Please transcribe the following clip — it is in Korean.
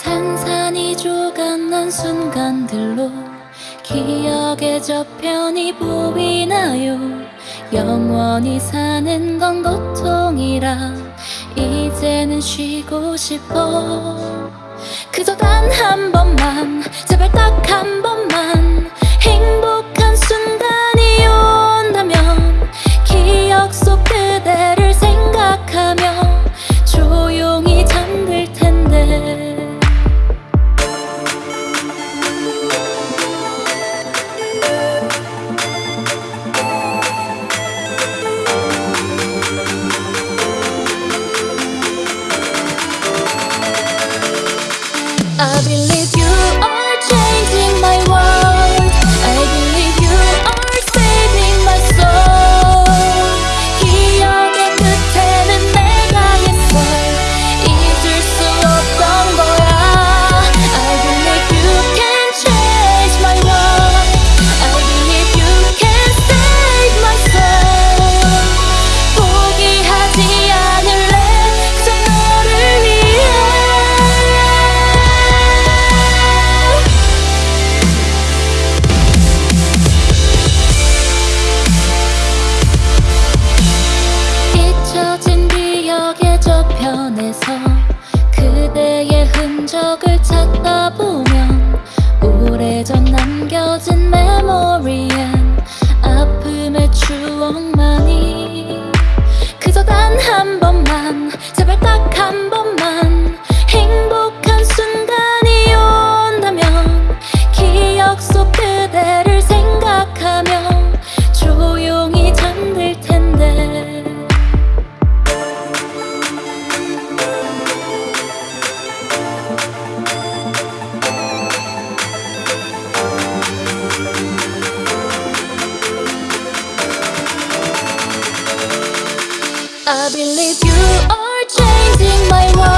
산산이 조각난 순간들로 기억의 저편이 보이나요? 영원히 사는 건 고통이라 이제는 쉬고 싶어. 그저 단 한 번만 제발 딱 한 번만. I believe 何不 I believe you are changing my world.